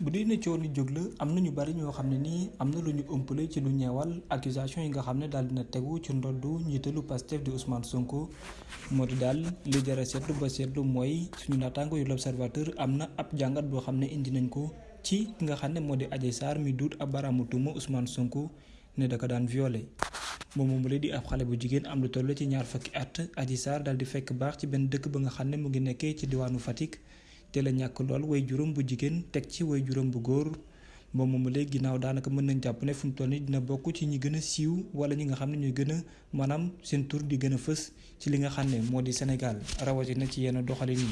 bu dee ne coow li jóg la am na ñu bari ñoo xam ne nii am na lu ñu ëmpale ci lu ñeewal accusation yi nga xam ne daal dina ci ndoddu njiitalu Pastef di Ousmane Sonko. Moo di daal li jara seetlu ba seetlu mooy suñu naataango yu l'Observateur am na ab jàngat boo xam ne indi nañ ko ci ki nga xam ne moo di mi duut ab baraamu tuuma Ousmane Sonko ne da ko daan violé. Moom moomu di ab xale bu jigéen am lu toll ci ñaar fukki at Adji Sarr daal di fekk baax ci benn dëkk ba nga xam ne mu ngi nekkee ci diwaanu Fatick te la ñàkk lool way juróom bu jigéen teg ci way juróom bu góor moom moomu mën nañ jàpp ne fu mu dina bokk ci ñi gën a siiw wala ñi nga xam ne ñooy gën a maanaam seen tur di gën a fës ci li nga moo di rawatina ci yenn doxalin yi.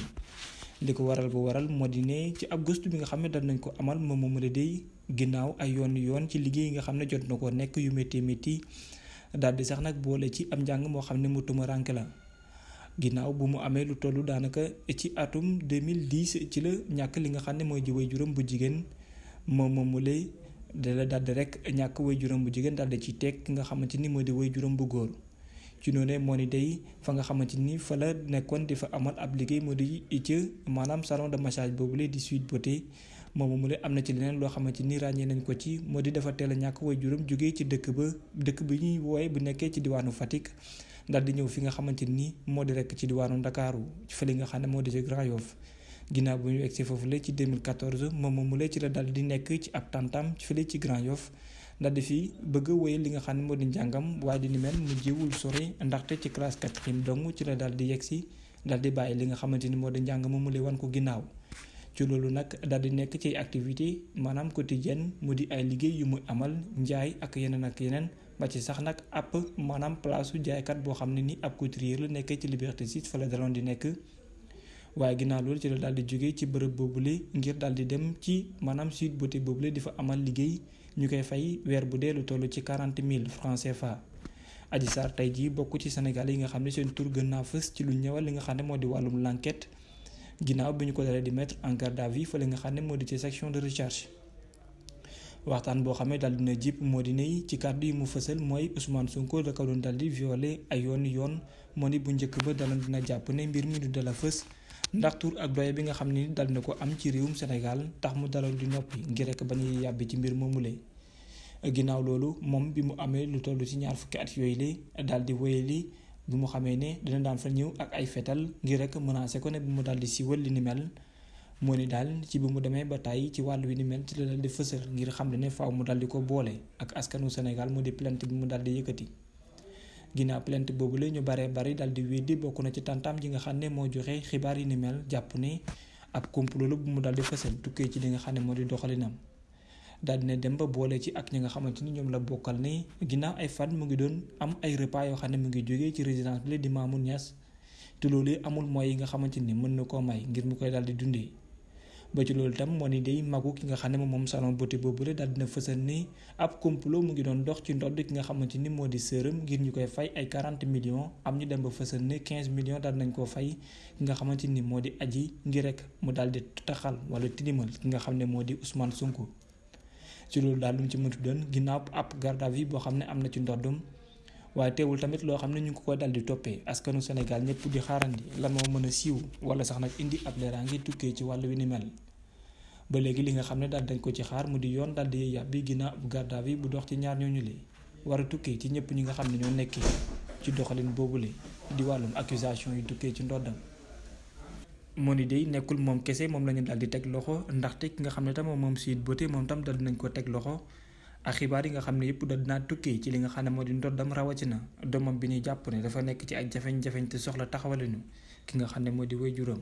li ko waral bu waral moo di ne ci ab gëstu bi nga xam ne dal nañ ko amal moom moomu la day ginnaaw ay yoon yoon ci liggéey nga xam ne jot na ko nekk yu métti métti daal di sax boole ci am xam ne mu tumaranke la. Ginnaaw bu mu amee lu tollu daanaka ci atum 2010 ci la ñàkk li nga xam ne mooy way juróom bu jigéen moom moom mu lay dala daldi rek ñàkk way juróom bu jigéen daldi ci teg ki nga xamante ni moo di way juróom bu góor. Ci noonu moo ni day fa nga xamante ni fa la nekkoon di fa amal ab liggéey moo di ci maanaam salon de massage boobu la di Sweet Beauté moom mu lay am ci leneen loo xamante ni ràññee nañ ko ci moo di dafa teel ñàkk way juróom jógee ci dëkk ba dëkk bi ñuy wooye bu nekkee ci diwaanu Fatick daal di ñëw fi nga xamante ni moo rek ci diwaanu Ndakaaru fële nga xam ne moo di ci Grand Yoff. Ginnaaw bu ñu egsi foofu la ci 2014 moom moomu la ci la daal di nekk ci ab tantam fële ci Grand Yoff daal di fi bëgg wéyal li nga xam ne moo di njàngam waaye di ni mel mu jiwul sori ndaxte ci classe quatrième dong ci la daal di yegsi daal di li nga ni la wan ko ginnaaw ci loolu nag daal di nekk ci activité maanaam quotidienne mu di ay liggéey yu muy amal njaay ak yeneen ak yeneen ba ci sax nag ab maanaam place su jaaykat boo xam ne ni ab couturier la nekkee ci Liberté 6 fa la daloon di nekk waaye ginnaaw loolu ci la daal di jógee ci bërëb boobule ngir daal di dem ci maanaam Sweet Beauté boobule di fa amal liggéey ñu koy fay weer bu dee lu toll ci quarante mille francs CFA. Adji Sarr tey jii bokk ci Sénégal yi nga xam ne seen tur gën naa ci lu ñëwal li nga xam ne moo di wàllum l'enquête ginnaaw bi ñu ko dalee di mettre en garde à vue fa li nga xam ne moo di ci section de recherche. waxtaan boo xam ne daal dina jip moo ne ci kàddu yi mu fësal mooy Ousmane Sonko da ko doon dal di violé ay yoon yoon moo ni bu njëkk ba daloon dina jàpp ne mbir mi du dala fës ndax tur ak doye bi nga xam ni dal na ko am ci réewum Sénégal tax mu daloon di noppi ngir rek bañ a yàbbi ci mbir moomule. ginnaaw loolu moom bi mu amee lu toll ci ñaar fukki at yooyu la daal di wéyali bi mu xamee ne dina daan fa ñëw ak ay fetal ngir rek menacé ko ne bu mu daal di siiwal li ni mel. moo ni daal ci bi mu demee ba tàyyi ci wàllu wi ni mel ci la dal di fësal ngir xam ne faaw mu dal di ko boole ak askanu Sénégal mu di plainte bi mu dal di yëkkati ginnaaw plainte boobu la ñu baree bari dal di weddi bokk na ci tantam ji nga xam ne moo joxe xibaar yi ni mel jàpp ne ab complot la bu mu dal di fësal tukkee ci li nga xam ne moo di doxalinam daal dina dem ba boole ci ak ñi nga xamante ni ñoom la bokkal ne ginnaaw ay fan mu ngi doon am ay repas yoo xam ne mu ngi jógee ci résidence bi di Mamoun Niass te loolu amul moyens yi nga xamante ni mën na koo may ngir mu koy dal di dundee. ba ci loolu tam moo ni day magu ki nga xam ne moom salon beauté boobu la daal dina fësal ni ab complot mu ngi doon dox ci ndodd ki nga xamante ni moo ngir ñu koy fay ay 40 millions am ñu dem ba fësal ni 15 millions daal nañ koo fay ki nga xamante ni moo di aji ngir rek mu daal di taxal wala tinimal ki nga xam ne moo di Ousmane Sonko. Ci loolu daal lu ci mënti doon ginnaaw ab garde à vue boo xam ne am na ci ndoddum. Waaye teewul tamit loo xam ne ñu ngi ko dal di toppee. Askanu Sénégal ñëpp di xaarandi lan moo mën a wala sax nag indi ab leeraange tukkee ci wàllu wi ni mel. Ba léegi li nga xam ne daal dañ ko ci xaar mu di yoon daal di yàbbi ginnaaw ab garde à bu dox ci ñaar ñooñu le. War a ci ñëpp ñi nga xam ñoo nekkee ci doxalin boobule di wàllum accusation yi tukkee ci ndoddam moo ni day nekkul moom kese moom la ñu daal di teg loxo ndaxte ki nga xam ne tam moom Sweet Beauté moom tam daal dinañ ko teg loxo. Ak xibaar yi nga xam ne yëpp da dinaa tukkee ci li nga xam ne moo di ndoddam rawatina doomam bi ñuy jàpp ne dafa nekk ci ay jafeñ-jafeñ te soxla taxawalinu ki nga xam ne moo di waajuram